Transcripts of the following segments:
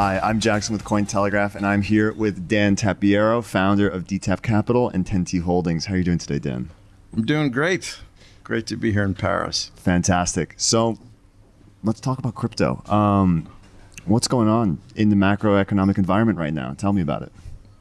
Hi, I'm Jackson with Cointelegraph, and I'm here with Dan Tapiero, founder of DTAP Capital and 10T Holdings. How are you doing today, Dan? I'm doing great. Great to be here in Paris. Fantastic. So, let's talk about crypto. Um, what's going on in the macroeconomic environment right now? Tell me about it.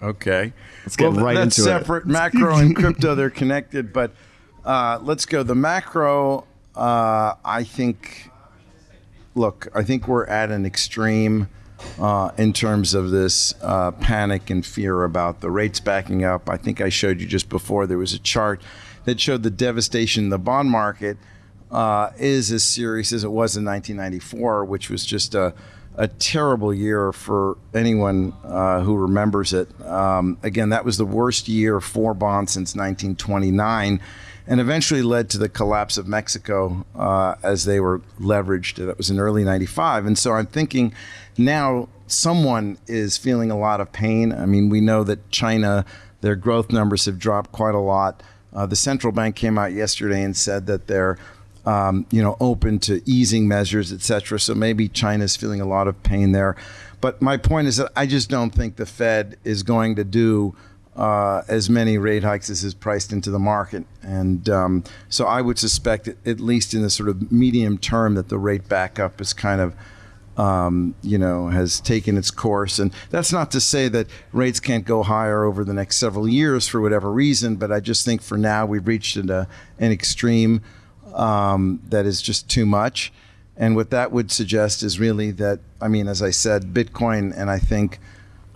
Okay. Let's get well, right that's into separate. it. Macro and crypto, they're connected, but uh, let's go. The macro, uh, I think, look, I think we're at an extreme uh, in terms of this uh, panic and fear about the rates backing up. I think I showed you just before there was a chart that showed the devastation the bond market uh, is as serious as it was in 1994, which was just a, a terrible year for anyone uh, who remembers it. Um, again, that was the worst year for bonds since 1929 and eventually led to the collapse of Mexico uh, as they were leveraged. That was in early 95. And so I'm thinking now someone is feeling a lot of pain. I mean, we know that China, their growth numbers have dropped quite a lot. Uh, the central bank came out yesterday and said that they're um, you know, open to easing measures, et cetera. So maybe China's feeling a lot of pain there. But my point is that I just don't think the Fed is going to do uh, as many rate hikes as is priced into the market. And um, so I would suspect, at least in the sort of medium term, that the rate backup is kind of, um, you know, has taken its course. And that's not to say that rates can't go higher over the next several years for whatever reason, but I just think for now we've reached an, uh, an extreme um, that is just too much. And what that would suggest is really that, I mean, as I said, Bitcoin and I think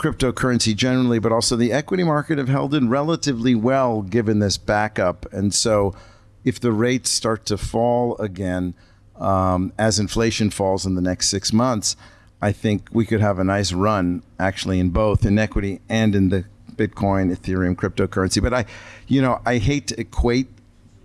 cryptocurrency generally, but also the equity market have held in relatively well given this backup. And so if the rates start to fall again um, as inflation falls in the next six months, I think we could have a nice run actually in both in equity and in the Bitcoin, Ethereum, cryptocurrency. But I, you know, I hate to equate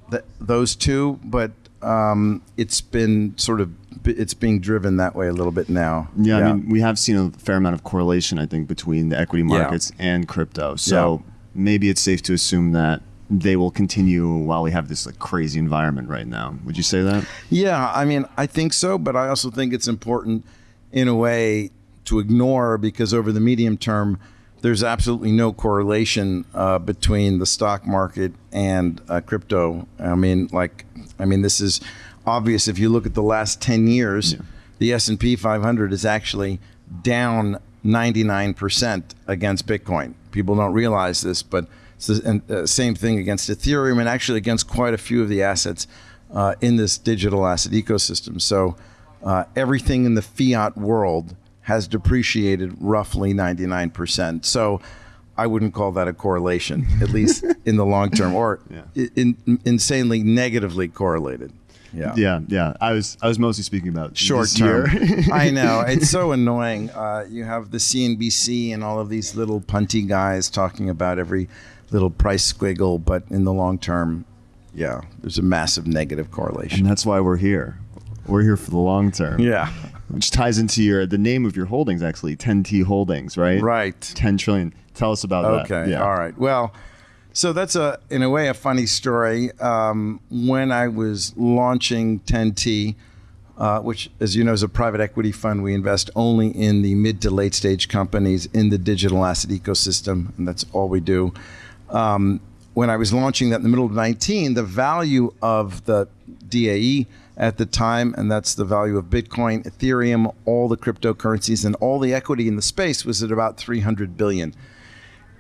the, those two, but um, it's been sort of it's being driven that way a little bit now. Yeah, I mean, we have seen a fair amount of correlation, I think, between the equity markets and crypto. So Yeah. maybe it's safe to assume that they will continue while we have this like crazy environment right now. Would you say that? Yeah, I mean, I think so, but I also think it's important in a way to ignore because over the medium term, there's absolutely no correlation uh, between the stock market and uh, crypto. I mean, like, I mean, this is obvious if you look at the last 10 years, the S&P 500 is actually down 99% against Bitcoin. People don't realize this, but it's the uh, same thing against Ethereum and actually against quite a few of the assets uh, in this digital asset ecosystem. So uh, everything in the fiat world has depreciated roughly 99%. So I wouldn't call that a correlation, at least in the long term, or Yeah. in, insanely negatively correlated. Yeah. Yeah, yeah. I was I was mostly speaking about Short this term. year. I know. It's so annoying. Uh, you have the CNBC and all of these little punty guys talking about every little price squiggle, but in the long term, yeah, there's a massive negative correlation. and that's why we're here. We're here for the long term. Yeah. Which ties into your the name of your holdings actually, 10T Holdings, right? Right. 10 trillion. Tell us about that. Okay. Yeah. All right. Well, so that's a in a way a funny story. Um, when I was launching 10T, uh, which, as you know, is a private equity fund, we invest only in the mid to late stage companies in the digital asset ecosystem, and that's all we do. Um, when I was launching that in the middle of 19, the value of the DAE at the time, and that's the value of Bitcoin, Ethereum, all the cryptocurrencies, and all the equity in the space was at about 300 billion.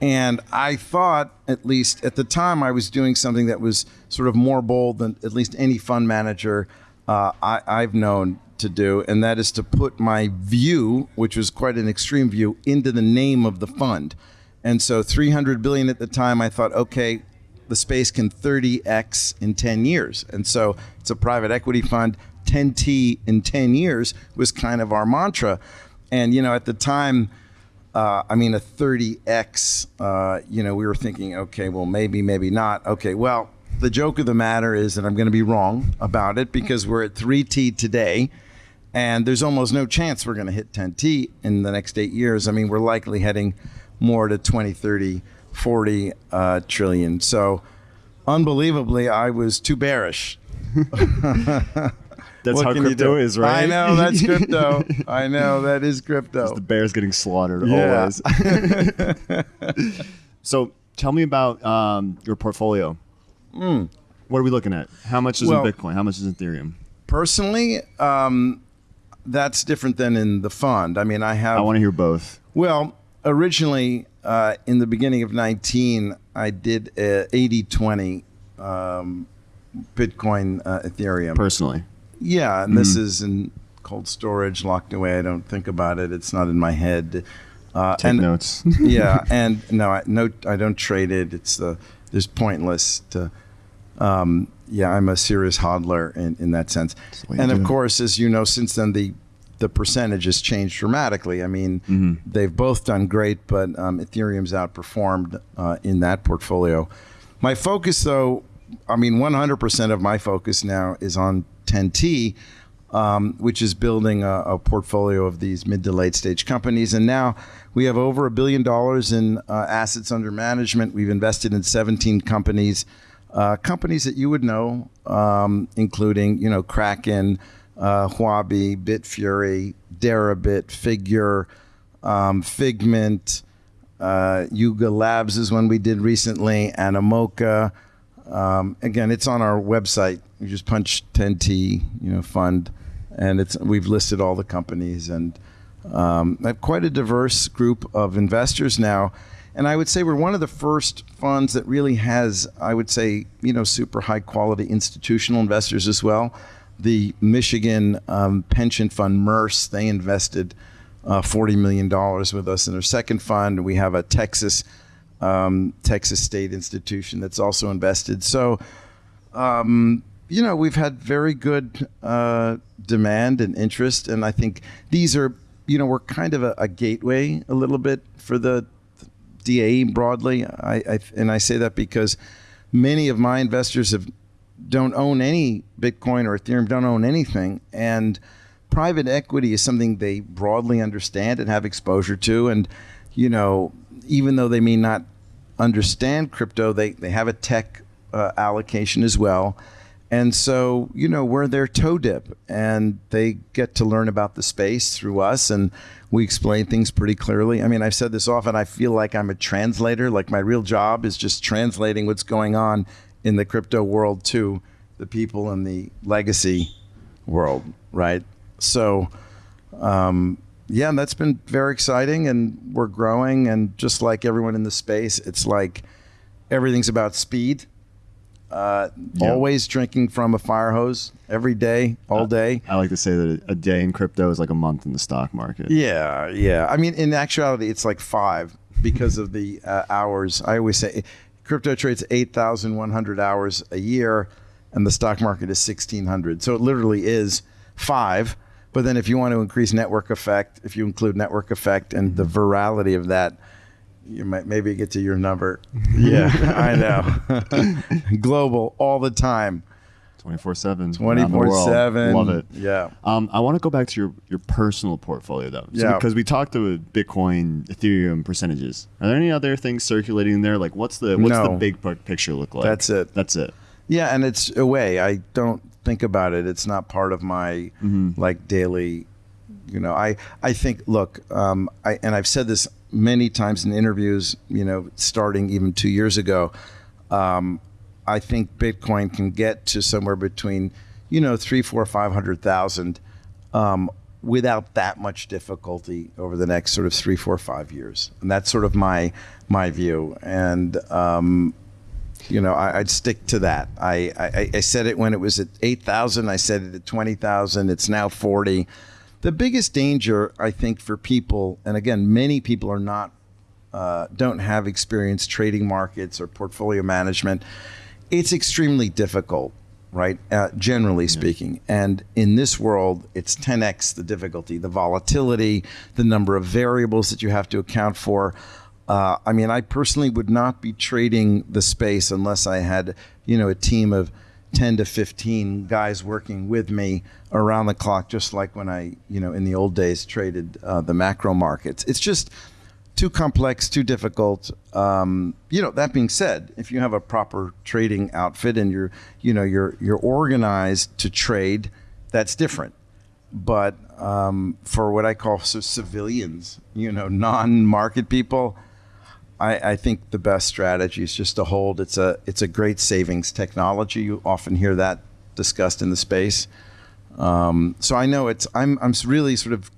And I thought, at least at the time, I was doing something that was sort of more bold than at least any fund manager uh, I, I've known to do, and that is to put my view, which was quite an extreme view, into the name of the fund. And so 300 billion at the time, I thought, okay, the space can 30x in 10 years. And so it's a private equity fund. 10T in 10 years was kind of our mantra. And, you know, at the time, uh, I mean, a 30x, uh, you know, we were thinking, okay, well, maybe, maybe not. Okay, well, the joke of the matter is that I'm going to be wrong about it because we're at 3T today. And there's almost no chance we're going to hit 10T in the next eight years. I mean, we're likely heading more to 20, 30, 40 uh, trillion. So, unbelievably, I was too bearish. That's What how crypto do? is, right? I know that's crypto. I know that is crypto. The bear's getting slaughtered Yeah. always. so tell me about um, your portfolio. What are we looking at? How much is. Well- in Bitcoin? How much is in Ethereum? Personally, um, that's different than in the fund. I mean, I have I want to hear both. Well, originally, uh, in the beginning of 19, I did uh, 80 20 um, Bitcoin, uh, Ethereum. Personally, yeah, and this is in cold storage, locked away. I don't think about it. It's not in my head. Uh, take and, notes. yeah, and no, I, no, I don't trade it. It's the there's pointless to. Um, yeah, I'm a serious hodler in, in that sense. And of do. course, as you know, since then the the percentage has changed dramatically. I mean, Mm-hmm. they've both done great, but um, Ethereum's outperformed uh, in that portfolio. My focus, though, I mean, 100% of my focus now is on 10T, um, which is building a, a portfolio of these mid to late stage companies. And now we have over a billion dollars in uh, assets under management. We've invested in 17 companies, uh, companies that you would know, um, including you know Kraken, uh, Huobi, Bitfury, Deribit, Figure, um, Figment. Uh, Yuga Labs is one we did recently, Animoca. Um, again, it's on our website. You just punch 10T, you know, fund, and it's we've listed all the companies and um, I have quite a diverse group of investors now. And I would say we're one of the first funds that really has, I would say, you know, super high quality institutional investors as well. The Michigan um, pension fund, MERS, they invested uh, $40 million with us in their second fund. We have a Texas um, Texas State institution that's also invested. So, um, you know, we've had very good uh, demand and interest, and I think these are, you know, we're kind of a, a gateway a little bit for the DAE broadly. I, I and I say that because many of my investors have don't own any Bitcoin or Ethereum, don't own anything, and private equity is something they broadly understand and have exposure to, and you know, even though they may not understand crypto, they they have a tech uh, allocation as well. And so, you know, we're their toe dip and they get to learn about the space through us and we explain things pretty clearly. I mean, I've said this often, I feel like I'm a translator. Like my real job is just translating what's going on in the crypto world to the people in the legacy world, right? So, um, yeah, that's been very exciting and we're growing. And just like everyone in the space, it's like everything's about speed. Uh. Always drinking from a fire hose every day, all day. I like to say that a day in crypto is like a month in the stock market. Yeah, yeah. I mean, in actuality, it's like five because of the uh, hours. I always say crypto trades 8,100 hours a year and the stock market is 1,600. So it literally is five. But then if you want to increase network effect, if you include network effect and the virality of that, you might maybe get to your number. Yeah, I know. Global all the time. 24 7. 24 7. Love it. Yeah. Um, I want to go back to your, your personal portfolio though. So Yeah. Because we talked about Bitcoin, Ethereum percentages. Are there any other things circulating in there? Like what's the what's the big picture look like? That's it. That's it. Yeah, and it's away. I don't think about it. It's not part of my like daily. You know, I I think. Look, um, I and I've said this many times in interviews. You know, starting even two years ago. Um, I think Bitcoin can get to somewhere between, you know, three, four, five hundred thousand, um, without that much difficulty over the next sort of three, four, five years, and that's sort of my my view. And um, you know, I, I'd stick to that. I, I, I said it when it was at 8,000. I said it at 20,000. It's now 40. The biggest danger, I think, for people, and again, many people are not, uh, don't have experience trading markets or portfolio management. It's extremely difficult, right? Uh, generally speaking. And in this world, it's 10x the difficulty, the volatility, the number of variables that you have to account for. Uh, I mean, I personally would not be trading the space unless I had, you know, a team of 10 to 15 guys working with me around the clock, just like when I, you know, in the old days traded uh, the macro markets. It's just too complex, too difficult. Um, you know, that being said, if you have a proper trading outfit and you're, you know, you're you're organized to trade, that's different. But um, for what I call so civilians, you know, non-market people, I, I think the best strategy is just to hold. It's a it's a great savings technology. You often hear that discussed in the space. Um, so I know it's I'm I'm really sort of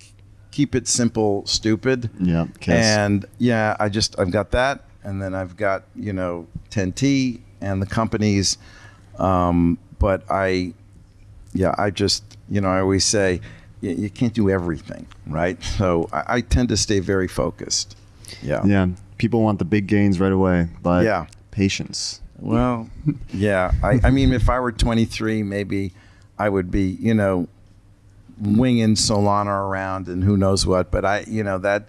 keep it simple, stupid. Yeah, Kiss. And yeah, I just I've got that, and then I've got you know 10T and the companies. Um, but I, yeah, I just you know I always say you, you can't do everything, right? So I, I tend to stay very focused. Yeah. Yeah, people want the big gains right away, but Yeah. patience. Well, yeah. I, I mean, if I were 23, maybe I would be, you know, winging Solana around and who knows what. But I, you know, that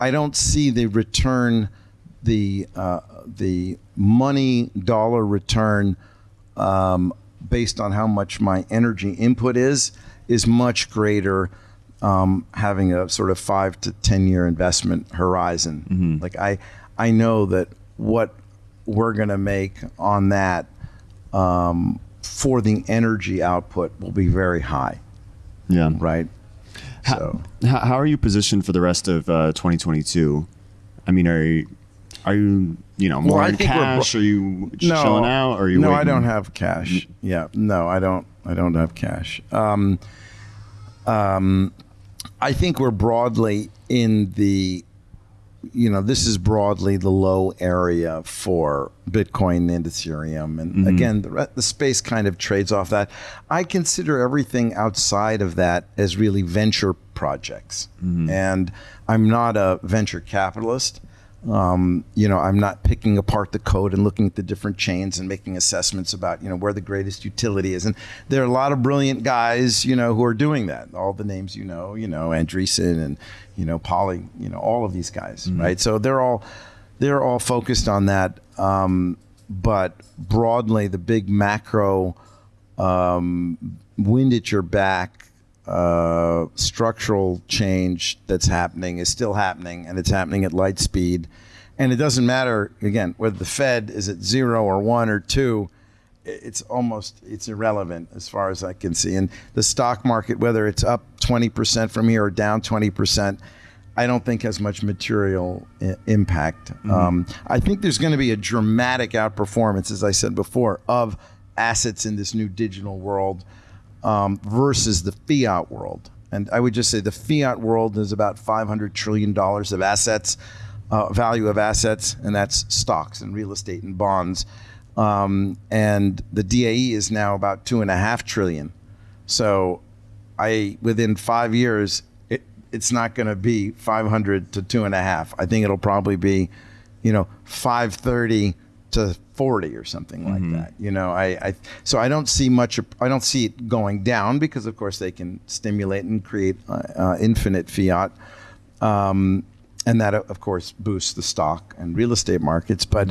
I don't see the return, the uh, the money dollar return um, based on how much my energy input is is much greater. Um, having a sort of five to ten year investment horizon, like I, I know that what we're going to make on that um, for the energy output will be very high, Yeah. right? So How, how are you positioned for the rest of uh, 2022? I mean, are you, are you, you know, more Well, in cash? Are you chilling out? Or are you no, I don't have cash. Yeah, no, I don't. I don't have cash. Um, um, I think we're broadly in the, you know, this is broadly the low area for Bitcoin and Ethereum, and mm-hmm. again, the, the space kind of trades off that. I consider everything outside of that as really venture projects, mm-hmm. and I'm not a venture capitalist. Um, you know, I'm not picking apart the code and looking at the different chains and making assessments about, you know, where the greatest utility is. And there are a lot of brilliant guys, you know, who are doing that. All the names you know, you know, Andreessen and, you know, Polly, you know, all of these guys, right? So they're all they're all focused on that. Um, but broadly, the big macro um, wind at your back uh, structural change that's happening is still happening, and it's happening at light speed. And it doesn't matter again whether the Fed is at zero or one or two. It's almost it's irrelevant as far as I can see. And the stock market, whether it's up twenty percent from here or down twenty percent, I don't think has much material impact. Um, I think there's going to be a dramatic outperformance, as I said before, of assets in this new digital world um, versus the fiat world. And I would just say the fiat world is about 500 trillion dollars of assets, uh, value of assets, and that's stocks and real estate and bonds. Um, and the DAE is now about two and a half trillion. So, I within five years, it, it's not going to be 500 to two and a half. I think it'll probably be, you know, 530 to 40 or something like that. You know, I, I so I don't see much. I don't see it going down because, of course, they can stimulate and create uh, uh, infinite fiat. Um, and that, of course, boosts the stock and real estate markets. But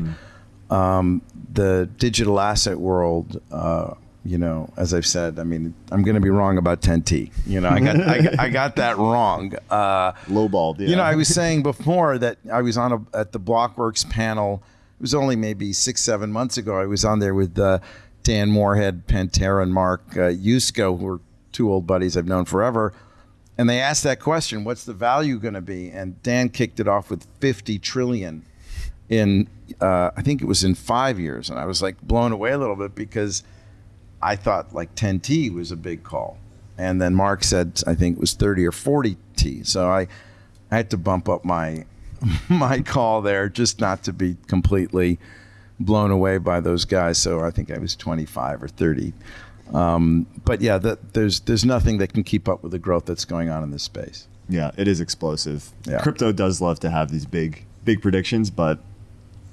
um, the digital asset world, uh, you know, as I've said, I mean, I'm going to be wrong about 10T. You know, I got I, got- I got that wrong. Uh, Lowballed. Yeah. you know, I was saying before that I was on a, at the Blockworks panel. It was only maybe six, seven months ago. I was on there with uh, Dan Morehead, Pantera, and Mark uh, Yusko, who are two old buddies I've known forever. And they asked that question, "What's the value going to be?" And Dan kicked it off with 50 trillion in, uh, I think it was in five years, and I was like blown away a little bit because I thought like 10T was a big call. And then Mark said I think it was 30 or 40T. So I I had to bump up my my call there just not to be completely blown away by those guys. So I think I was 25 or 30. Um, but yeah, the, there's there's nothing that can keep up with the growth that's going on in this space. yeah, it is explosive. Yeah. Crypto does love to have these big, big predictions, but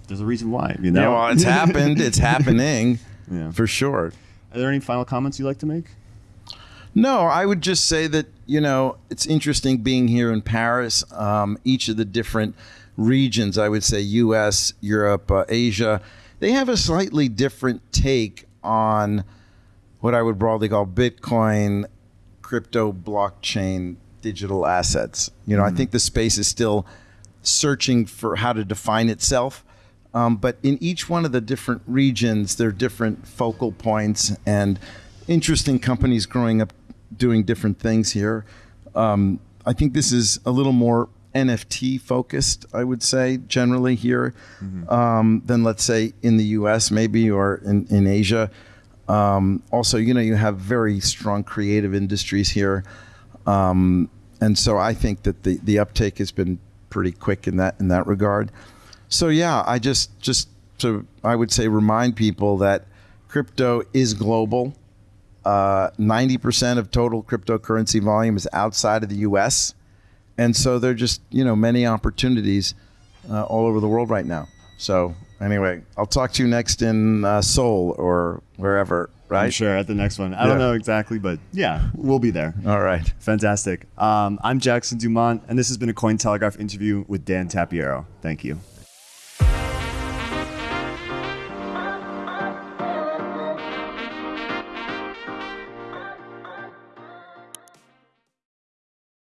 there's a reason why. You know. Yeah, well, it's happened. It's happening Yeah. for sure. Are there any final comments you'd like to make? No, I would just say that you know it's interesting being here in Paris. Um, each of the different regions, I would say U.S., Europe, uh, Asia, they have a slightly different take on what I would broadly call Bitcoin, crypto, blockchain, digital assets. You know, I think the space is still searching for how to define itself. Um, but in each one of the different regions, there are different focal points and interesting companies growing up doing different things here. Um, I think this is a little more NFT focused, I would say, generally here, um, than let's say in the US, maybe, or in, in Asia. Um, also, you know, you have very strong creative industries here. Um, and so I think that the, the uptake has been pretty quick in that in that regard. So yeah, I just just to I would say remind people that crypto is global. Uh, Ninety percent of total cryptocurrency volume is outside of the U.S., and so there are just you know many opportunities uh, all over the world right now. So anyway, I'll talk to you next in uh, Seoul or wherever. Right? I'm sure at the next one. I Yeah. don't know exactly, but yeah, we'll be there. All right. Fantastic. Um, I'm Jackson Dumont, and this has been a Cointelegraph interview with Dan Tapiero. Thank you.